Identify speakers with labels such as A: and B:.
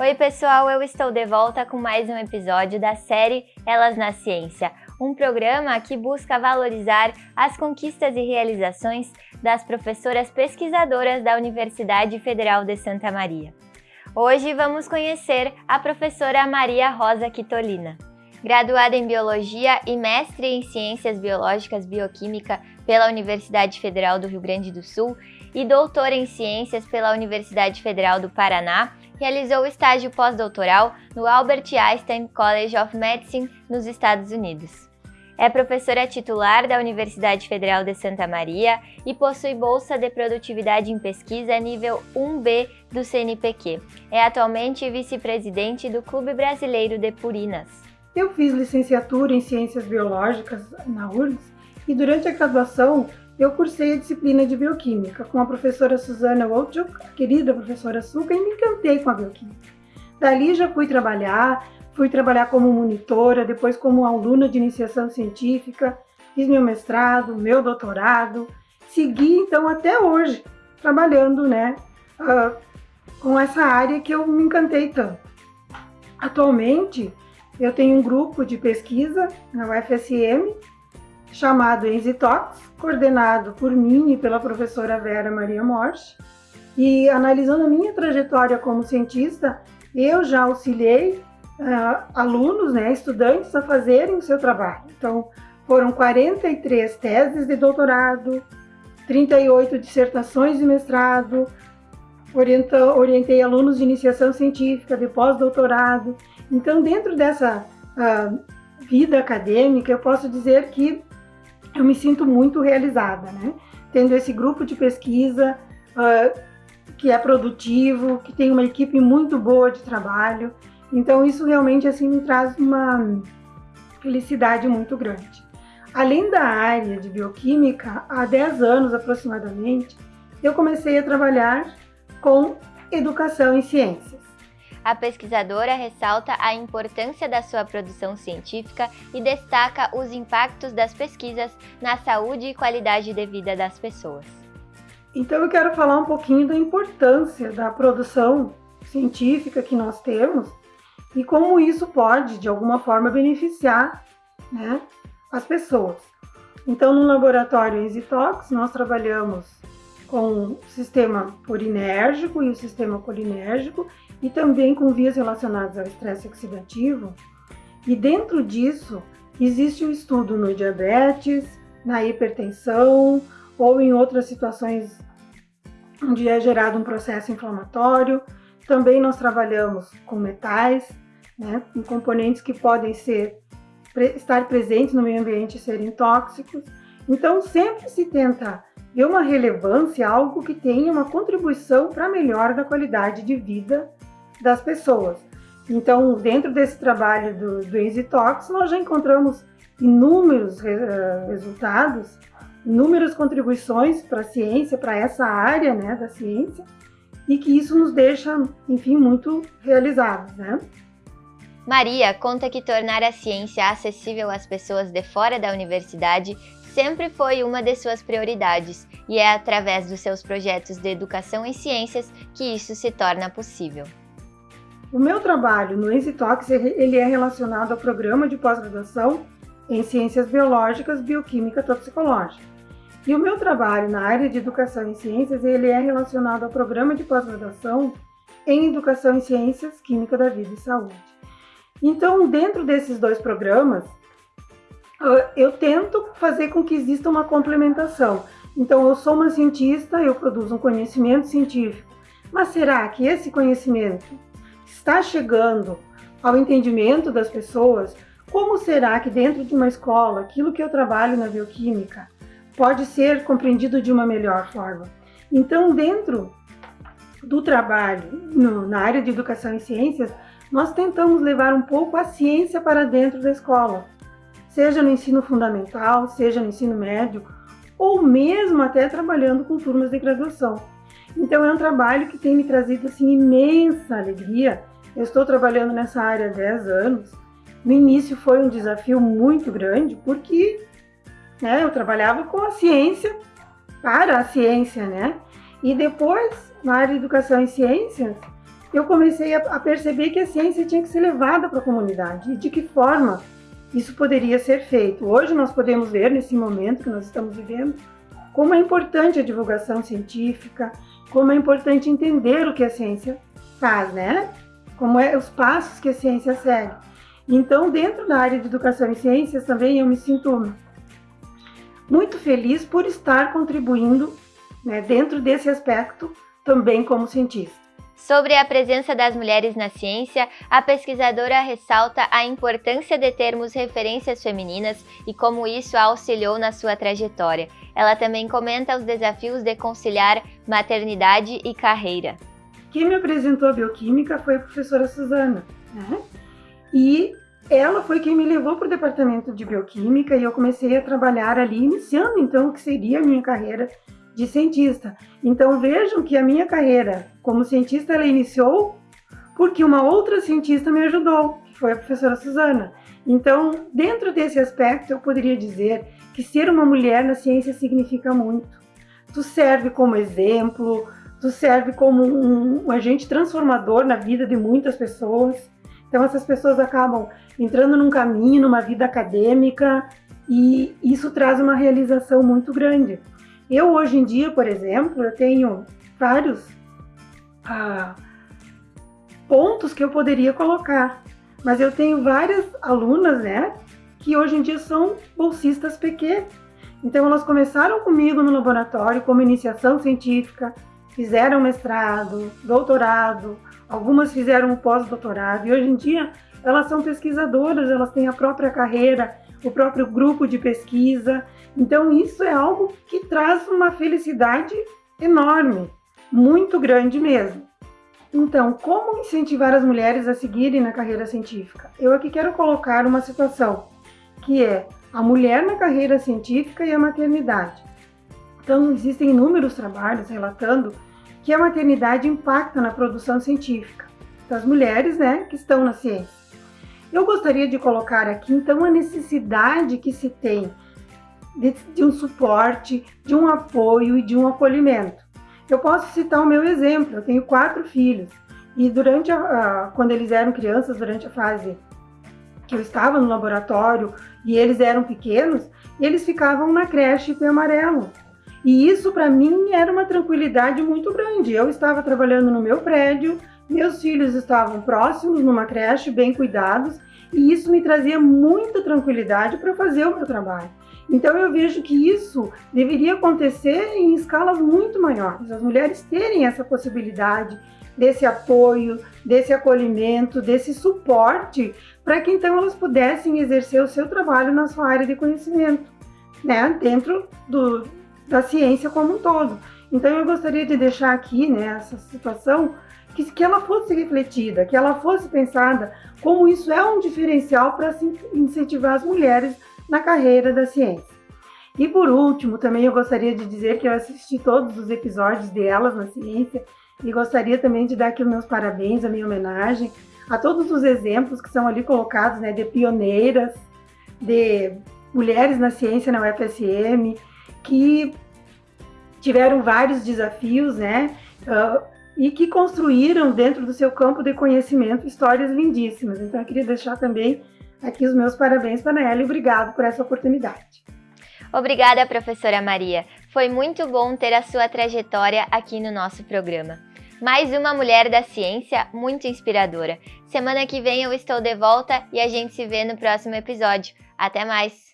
A: Oi, pessoal, eu estou de volta com mais um episódio da série Elas na Ciência, um programa que busca valorizar as conquistas e realizações das professoras pesquisadoras da Universidade Federal de Santa Maria. Hoje vamos conhecer a professora Maria Rosa Quitolina. Graduada em Biologia e mestre em Ciências Biológicas Bioquímica pela Universidade Federal do Rio Grande do Sul e doutora em Ciências pela Universidade Federal do Paraná, realizou estágio pós-doutoral no Albert Einstein College of Medicine, nos Estados Unidos. É professora titular da Universidade Federal de Santa Maria e possui bolsa de produtividade em pesquisa nível 1B do CNPq. É atualmente vice-presidente do Clube Brasileiro de Purinas.
B: Eu fiz licenciatura em Ciências Biológicas na URGS e durante a graduação eu cursei a disciplina de Bioquímica com a professora Susana Wojcik, a querida professora Suca, e me encantei com a Bioquímica. Dali já fui trabalhar, fui trabalhar como monitora, depois como aluna de iniciação científica, fiz meu mestrado, meu doutorado, segui então até hoje trabalhando né, uh, com essa área que eu me encantei tanto. Atualmente, eu tenho um grupo de pesquisa na UFSM chamado EnziTox, coordenado por mim e pela professora Vera Maria Morte. E analisando a minha trajetória como cientista, eu já auxiliei uh, alunos, né, estudantes, a fazerem o seu trabalho. Então, foram 43 teses de doutorado, 38 dissertações de mestrado, orientei alunos de iniciação científica, de pós-doutorado. Então, dentro dessa uh, vida acadêmica, eu posso dizer que eu me sinto muito realizada, né? Tendo esse grupo de pesquisa uh, que é produtivo, que tem uma equipe muito boa de trabalho. Então, isso realmente assim me traz uma felicidade muito grande. Além da área de bioquímica, há 10 anos aproximadamente, eu comecei a trabalhar com educação em ciências.
A: A pesquisadora ressalta a importância da sua produção científica e destaca os impactos das pesquisas na saúde e qualidade de vida das pessoas.
B: Então eu quero falar um pouquinho da importância da produção científica que nós temos e como isso pode, de alguma forma, beneficiar né, as pessoas. Então, no laboratório EasyTox, nós trabalhamos com sistema purinérgico e o sistema colinérgico e também com vias relacionadas ao estresse oxidativo. E dentro disso existe o um estudo no diabetes, na hipertensão ou em outras situações onde é gerado um processo inflamatório. Também nós trabalhamos com metais, né, com componentes que podem ser estar presentes no meio ambiente e serem tóxicos. Então sempre se tenta dê uma relevância, algo que tenha uma contribuição para a melhora da qualidade de vida das pessoas. Então, dentro desse trabalho do, do EasyTalks, nós já encontramos inúmeros re, uh, resultados, inúmeras contribuições para a ciência, para essa área né, da ciência, e que isso nos deixa, enfim, muito realizados, né?
A: Maria conta que tornar a ciência acessível às pessoas de fora da universidade sempre foi uma de suas prioridades e é através dos seus projetos de educação em ciências que isso se torna possível.
B: O meu trabalho no EasyTalks ele é relacionado ao programa de pós-graduação em Ciências Biológicas, Bioquímica e Toxicológica. E o meu trabalho na área de Educação em Ciências ele é relacionado ao programa de pós-graduação em Educação em Ciências, Química da Vida e Saúde. Então, dentro desses dois programas, eu tento fazer com que exista uma complementação. Então, eu sou uma cientista, eu produzo um conhecimento científico, mas será que esse conhecimento está chegando ao entendimento das pessoas? Como será que dentro de uma escola, aquilo que eu trabalho na bioquímica pode ser compreendido de uma melhor forma? Então, dentro do trabalho no, na área de educação e ciências, nós tentamos levar um pouco a ciência para dentro da escola seja no ensino fundamental, seja no ensino médio, ou mesmo até trabalhando com turmas de graduação. Então é um trabalho que tem me trazido assim imensa alegria. Eu estou trabalhando nessa área há 10 anos. No início foi um desafio muito grande, porque né, eu trabalhava com a ciência para a ciência, né? E depois, na área de educação e ciências, eu comecei a, perceber que a ciência tinha que ser levada para a comunidade e de que forma isso poderia ser feito. Hoje nós podemos ver, nesse momento que nós estamos vivendo, como é importante a divulgação científica, como é importante entender o que a ciência faz, né? Como é os passos que a ciência segue. Então, dentro da área de educação e ciências também eu me sinto muito feliz por estar contribuindo né, dentro desse aspecto também como cientista.
A: Sobre a presença das mulheres na ciência, a pesquisadora ressalta a importância de termos referências femininas e como isso a auxiliou na sua trajetória. Ela também comenta os desafios de conciliar maternidade e carreira.
B: Quem me apresentou a bioquímica foi a professora Suzana, né? E ela foi quem me levou para o departamento de bioquímica e eu comecei a trabalhar ali, iniciando então o que seria a minha carreira de cientista. Então vejam que a minha carreira como cientista ela iniciou porque uma outra cientista me ajudou, que foi a professora Suzana. Então, dentro desse aspecto, eu poderia dizer que ser uma mulher na ciência significa muito. Tu serve como exemplo, tu serve como um, um agente transformador na vida de muitas pessoas. Então, essas pessoas acabam entrando num caminho, numa vida acadêmica, e isso traz uma realização muito grande. Eu, hoje em dia, por exemplo, eu tenho vários ah, pontos que eu poderia colocar, mas eu tenho várias alunas, né, que hoje em dia são bolsistas PQ. Então, elas começaram comigo no laboratório como iniciação científica, fizeram mestrado, doutorado, algumas fizeram pós-doutorado, e hoje em dia elas são pesquisadoras, elas têm a própria carreira, o próprio grupo de pesquisa. Então, isso é algo que traz uma felicidade enorme, muito grande mesmo. Então, como incentivar as mulheres a seguirem na carreira científica? Eu aqui quero colocar uma situação que é a mulher na carreira científica e a maternidade. Então, existem inúmeros trabalhos relatando que a maternidade impacta na produção científica das mulheres né, que estão na ciência. Eu gostaria de colocar aqui, então, a necessidade que se tem de, de um suporte, de um apoio e de um acolhimento. Eu posso citar o meu exemplo, eu tenho quatro filhos, e durante a, a, quando eles eram crianças, durante a fase que eu estava no laboratório e eles eram pequenos, eles ficavam na creche Pé Amarelo. E isso para mim era uma tranquilidade muito grande. Eu estava trabalhando no meu prédio, meus filhos estavam próximos numa creche, bem cuidados, e isso me trazia muita tranquilidade para fazer o meu trabalho. Então eu vejo que isso deveria acontecer em escalas muito maiores, as mulheres terem essa possibilidade desse apoio, desse acolhimento, desse suporte, para que então elas pudessem exercer o seu trabalho na sua área de conhecimento, né, dentro do, da ciência como um todo. Então eu gostaria de deixar aqui né, essa situação que, que ela fosse refletida, que ela fosse pensada como isso é um diferencial para incentivar as mulheres na carreira da ciência. E por último, também eu gostaria de dizer que eu assisti todos os episódios de Elas na Ciência e gostaria também de dar aqui os meus parabéns, a minha homenagem a todos os exemplos que são ali colocados, né, de pioneiras, de mulheres na ciência na UFSM, que tiveram vários desafios, né, uh, e que construíram dentro do seu campo de conhecimento histórias lindíssimas. Então eu queria deixar também aqui os meus parabéns para ela e obrigado por essa oportunidade.
A: Obrigada, professora Maria. Foi muito bom ter a sua trajetória aqui no nosso programa. Mais uma mulher da ciência muito inspiradora. Semana que vem eu estou de volta e a gente se vê no próximo episódio. Até mais!